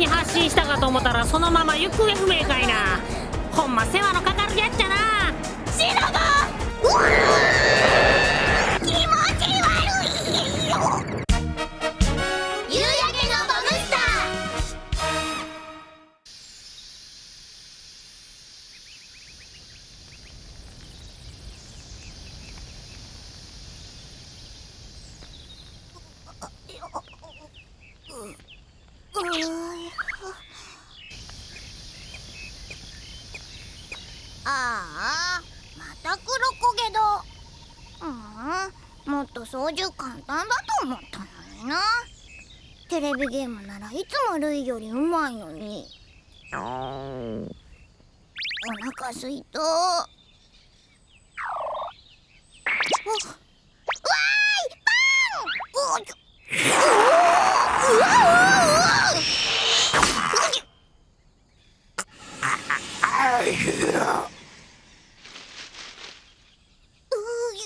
に発信したかと思ったらそのまま行方不明かいな。ほんま世話のかかるやっちゃな。シロボのにな。テレビゲームならいつもルイよりうまいのに。お腹すいた。わーいパン。おちょうわうわうわうぎ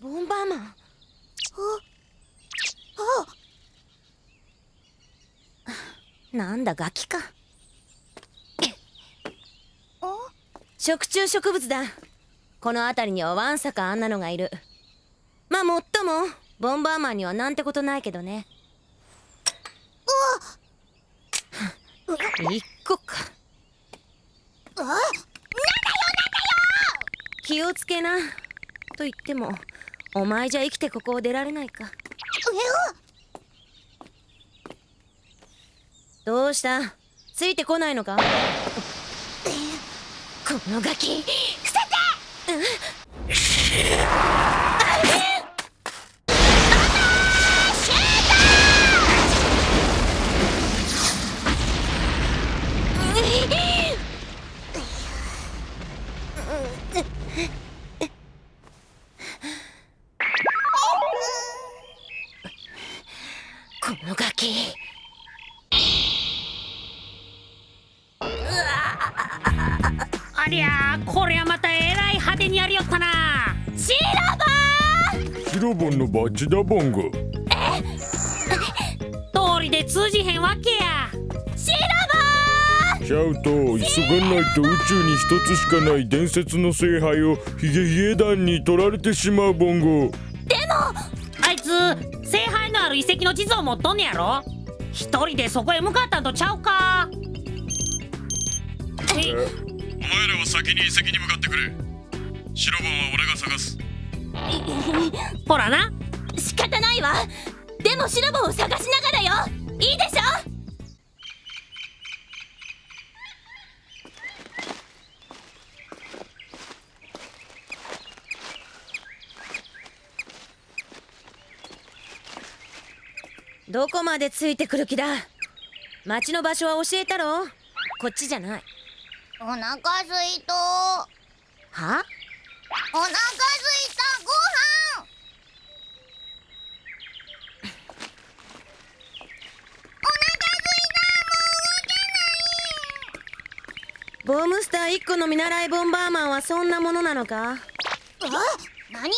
ボンバーマンああなんだガキか。あ食虫植物だ。この辺りにはわんさかあんなのがいる。まあもっともボンバーマンにはなんてことないけどね。一個か。あなんだよ気をつけな。と言ってもお前じゃ生きてここを出られないか。なんだよどうした？ついてこないのか？このガキ捨ててこよったなシシロボンのバッジだボンゴ。通りで通じへんわけや。シシャウト急がないと宇宙に一つしかない伝説の聖杯をヒゲヒゲ団に取られてしまうボンゴ。あいつ聖杯のある遺跡の地図を持っとんねやろ？一人でそこへ向かったんとちゃうか？えお前らは先に遺跡に向かってくれシロボンは俺が探す。ほらな。仕方ないわ。でもシロボンを探しながらよ。いいでしょ。どこまでついてくる気だ。町の場所は教えたろ。こっちじゃない。お腹すいたおは腹すいたご飯。お腹すいた。もう動けなボムスター1個の見習いボンバーマンはそんなものなのか？え？何を？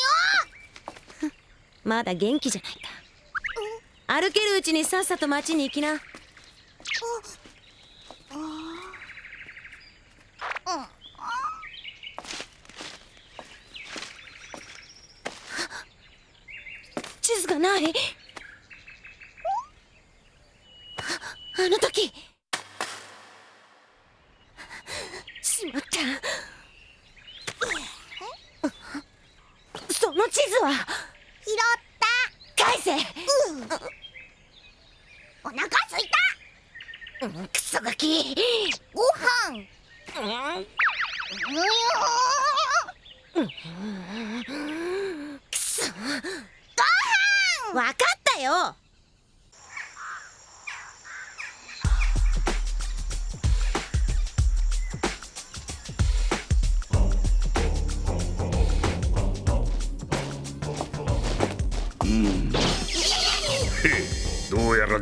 まだ元気じゃないか。歩けるうちにさっさと町に行きなうん地図がないああの時しまったその地図は拾っ返せたうんお腹すいたうんクソガキ。ご飯。うん。うんくそご飯。わかったよ。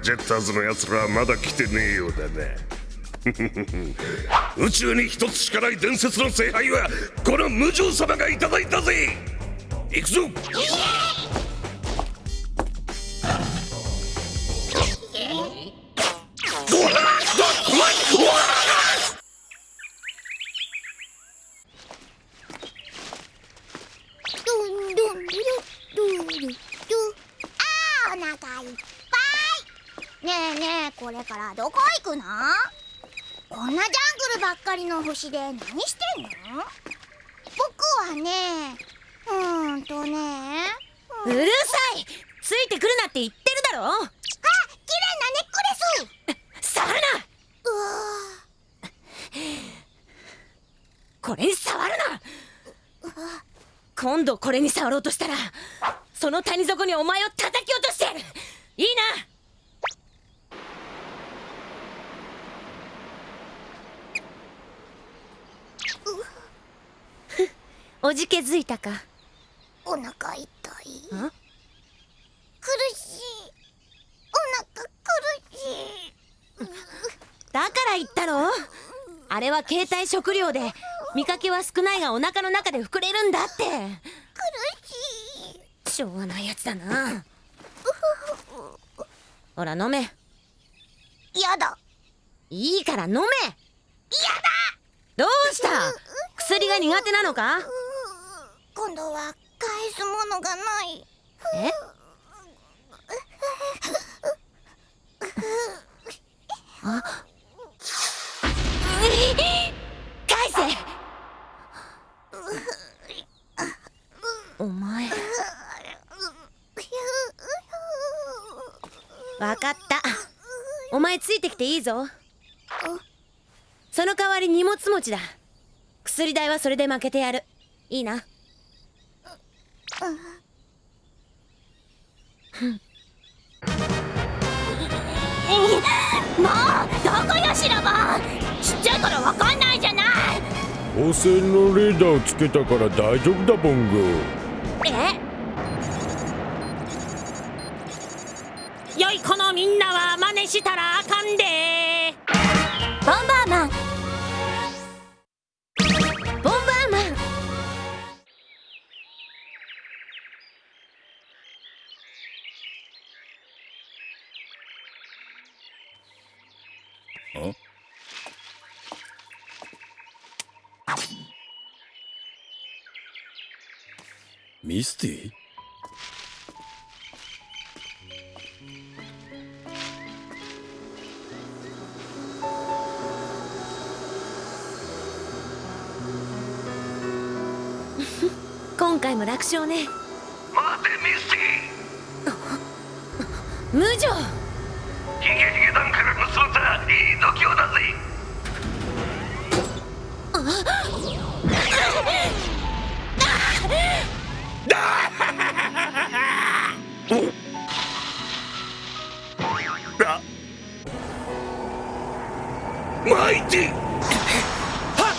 ジェッターズのやつらはまだ来てねえようだな 宇宙に一つしかない伝説の聖杯はこの無常様がいただいたぜ。行くぞ。らどこ行くの？こんなジャングルばっかりの星で何してんの？僕はねうーんとねうるさい。ついてくるなって言ってるだろ。あ綺麗なネックレス。触るな。うわ。これに触るな。今度これに触ろうとしたらその谷底にお前を叩き落としてやるいいなおじけづいたか。お腹痛い？ん？苦しい。お腹苦しい。だから言ったろあれは携帯食料で見かけは少ないがお腹の中で膨れるんだって。苦しい。しょうがないやつだな。ほら飲め。やだ。いいから飲め。どうした？薬が苦手なのか？今度は返すものがない。え？あ？返せ。お前。わかった。お前ついてきていいぞ。その代わり荷物持ちだ。薬代はそれで負けてやる。いいな？線のレーダーをつけたから大丈夫だボンゴえ？良い子のみんなは真似したらあかんで。ミスティ今回も楽勝ね。待てミステ無情。ィヒゲヒゲ団から盗んだいい度胸だぜあマイティは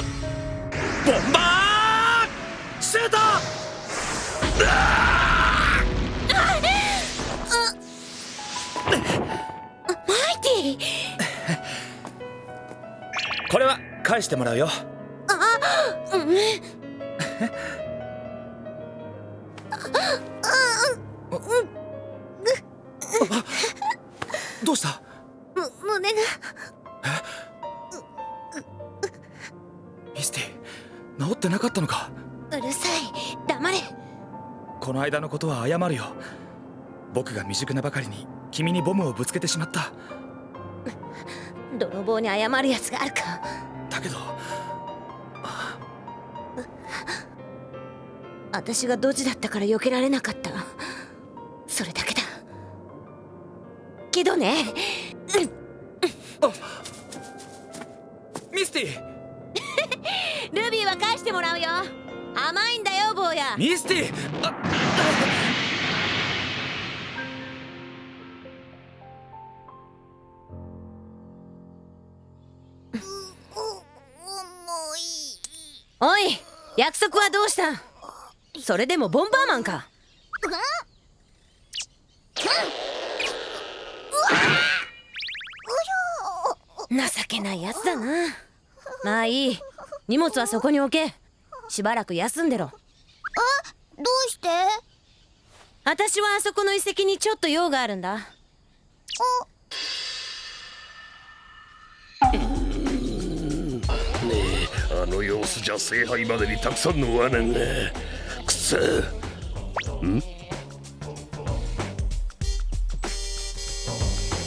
っボンバーシュー。トマイティこれは返してもらうよどうした？む胸がミスティ治ってなかったのか？うるさい。黙れ。この間のことは謝るよ。僕が未熟なばかりに君にボムをぶつけてしまった。泥棒に謝るやつがあるか。だけど私がドジだったから避けられなかった。それだけだ。けどね。ミスティ。ルビーは返してもらうよ。甘いんだよ坊や。ミスティ。あおい約束はどうした？それでもボンバーマンか。情けないやつだな。まあいい。荷物はそこに置け。しばらく休んでろ。どうして？私はあそこの遺跡にちょっと用があるんだ。あの様子じゃ聖杯までにたくさんの罠がくそん？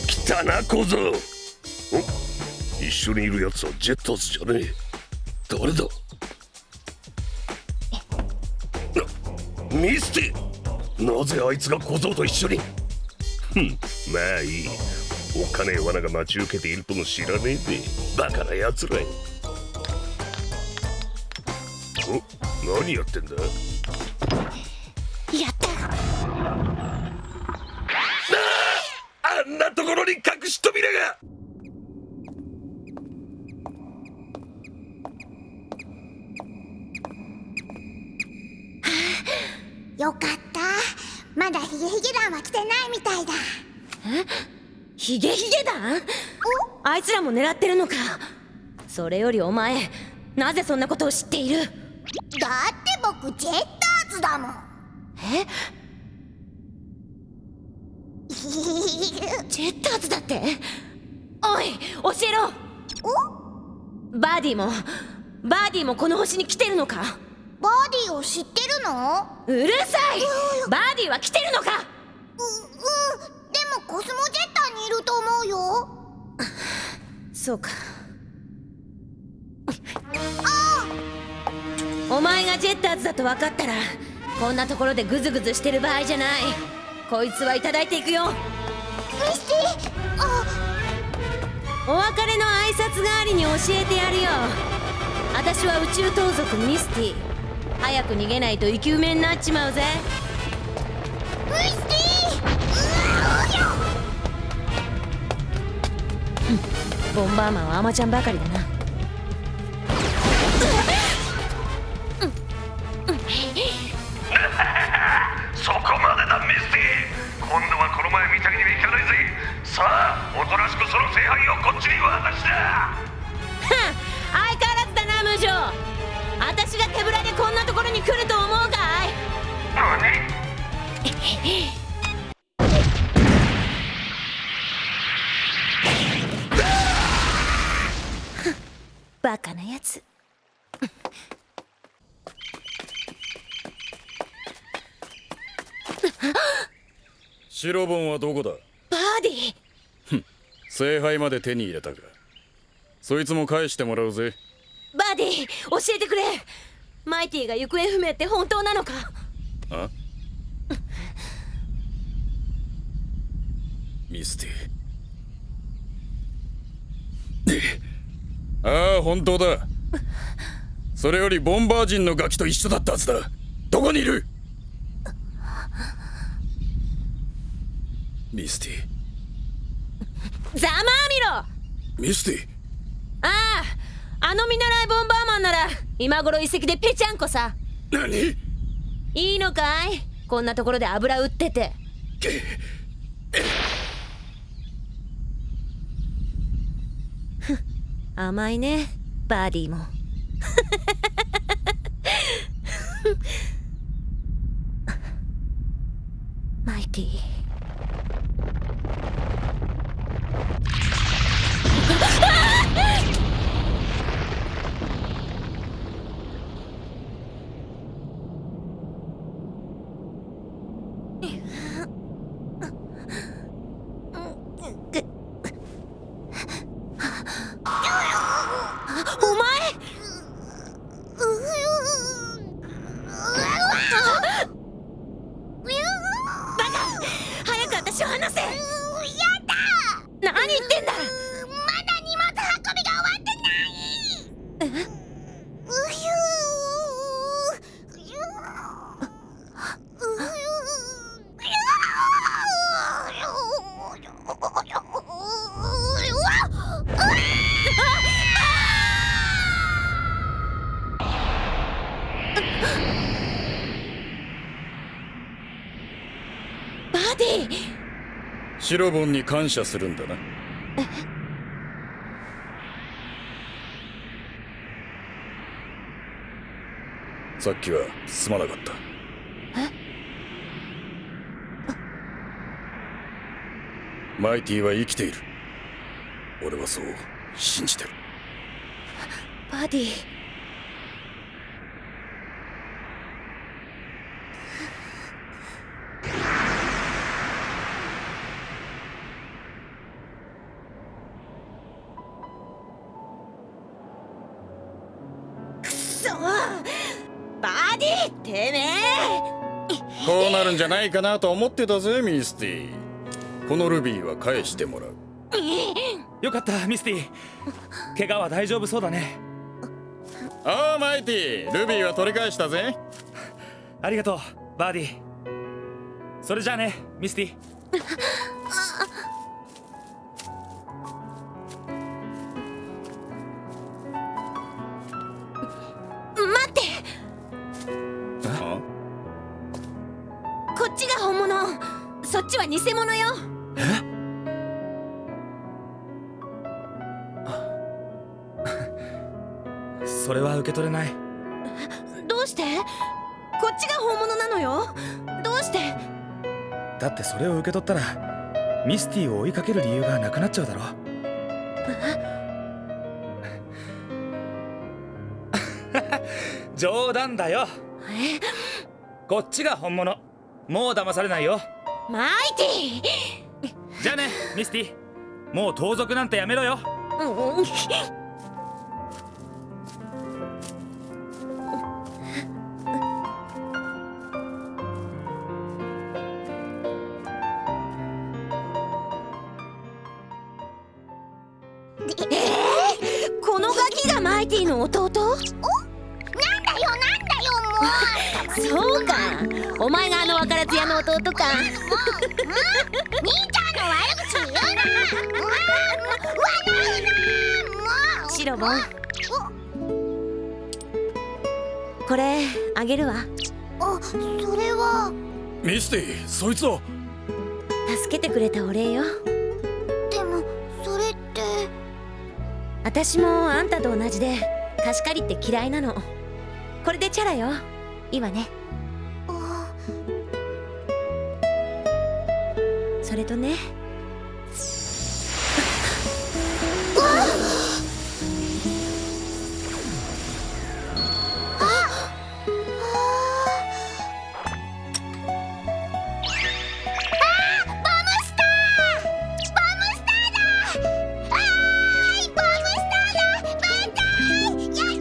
来たな小僧お一緒にいるやつはジェッターズじゃねえ。誰だ？なミスティなぜあいつが小僧と一緒に？ふん。まあいい。おっかねえ罠が待ち受けているとも知らねえでバカな奴らお何やってんだ？ところに隠し扉が。よかった。まだヒゲヒゲ団は来てないみたいだ。ヒゲヒゲ団あいつらも狙ってるのか。それよりお前なぜそんなことを知っている？だって僕ジェッターズだもん。え？ジェッターズだって。おい教えろ。バーディもバーディもこの星に来てるのか。バーディーを知ってるの？うるさい。バーディは来てるのか。ううんでもコスモジェッターにいると思うよ。そうか。お前がジェッターズだと分かったらこんなところでグズグズしてる場合じゃないこいつはいただいていくよ。ミスティあお別れの挨拶代わりに教えてやるよ。私は宇宙盗賊ミスティ早く逃げないと生き埋めになっちまうぜ。ミスティうよ。ボンバーマンはアマちゃんばかりだなその聖杯をこっちに渡しだ相変わらずだな無情。私が手ぶらでこんなところに来ると思うかい？何？バカなやつ。白ボンはどこだ？聖杯まで手に入れたか。そいつも返してもらうぜ。バーディ教えてくれ。マイティが行方不明って本当なのか。あ？ミスティ ああ本当だ。それよりボンバー人のガキと一緒だったはずだ。どこにいる？ミスティざまあみろ。ミスティ。あああの見習いボンバーマンなら今頃遺跡でぺちゃんこさ。何？いいのかい？こんなところで油売ってて。甘いねバーディーも。マイティおシロボンに感謝するんだな。さっきはすまなかった。マイティは生きている。俺はそう信じてる。バディ。ゃないかなと思ってたぜミスティ。このルビーは返してもらう。よかったミスティ。怪我は大丈夫そうだね。ああマイティルビーは取り返したぜ。ありがとうバーディー。それじゃあねミスティ。待ってっちは偽物よ。それは受け取れない。どうして？こっちが本物なのよ。どうして？だってそれを受け取ったらミスティを追いかける理由がなくなっちゃうだろ。冗談だよ。え？こっちが本物。もう騙されないよマイティじゃあねミスティ。もう盗賊なんてやめろよ。うんえーこのガキがマイティの弟？なんだよなんだよもう。そうか。お前があの若らつ屋の弟か。兄ちゃんの悪口言うなうわ笑うなもうシロボンこれあげるわあそれはミスティそいつを助けてくれたお礼よでもそれって私もあんたと同じで貸し借りって嫌いなのこれでチャラよいいわねそれとね。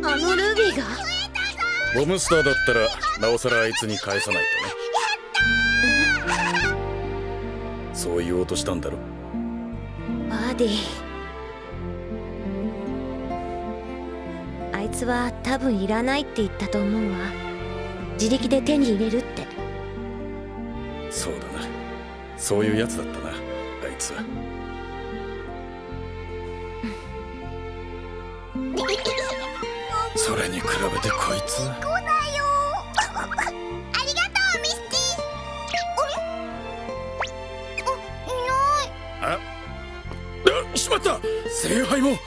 あのルビーが？ボムスターだったらなおさらあいつに返さないとそう言おうとしたんだろバーディあいつは多分いらないって言ったと思うわ。自力で手に入れるって。そうだな。そういうやつだったなあいつは。それに比べてこいつ聖杯も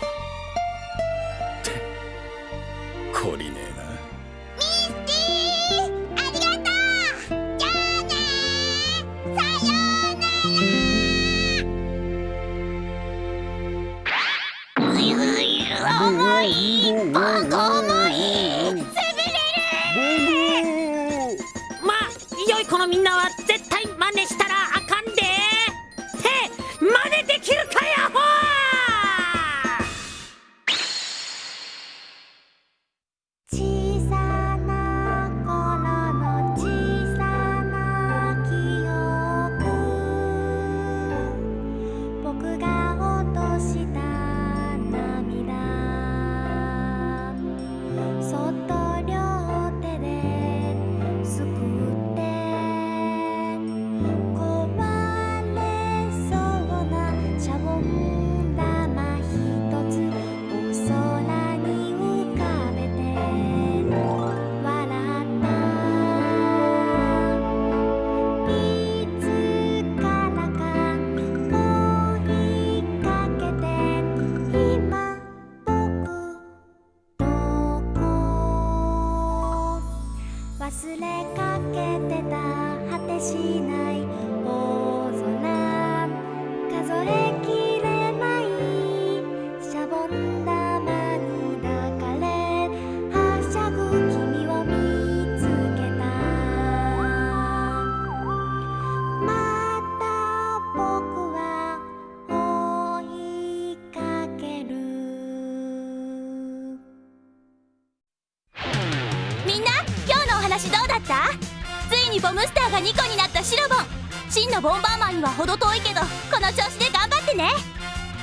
のボンバーマンには程遠いけどこの調子で頑張ってね。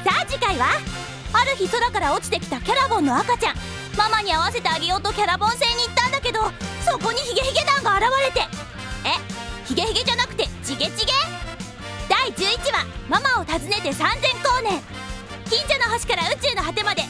さあ次回はある日空から落ちてきたキャラボンの赤ちゃんママに会わせてあげようとキャラボン星に行ったんだけどそこにヒゲヒゲ団が現れて。え？ヒゲヒゲじゃなくてチゲチゲ？第11話「ママを訪ねて3000光年」近所の星から宇宙の果てまで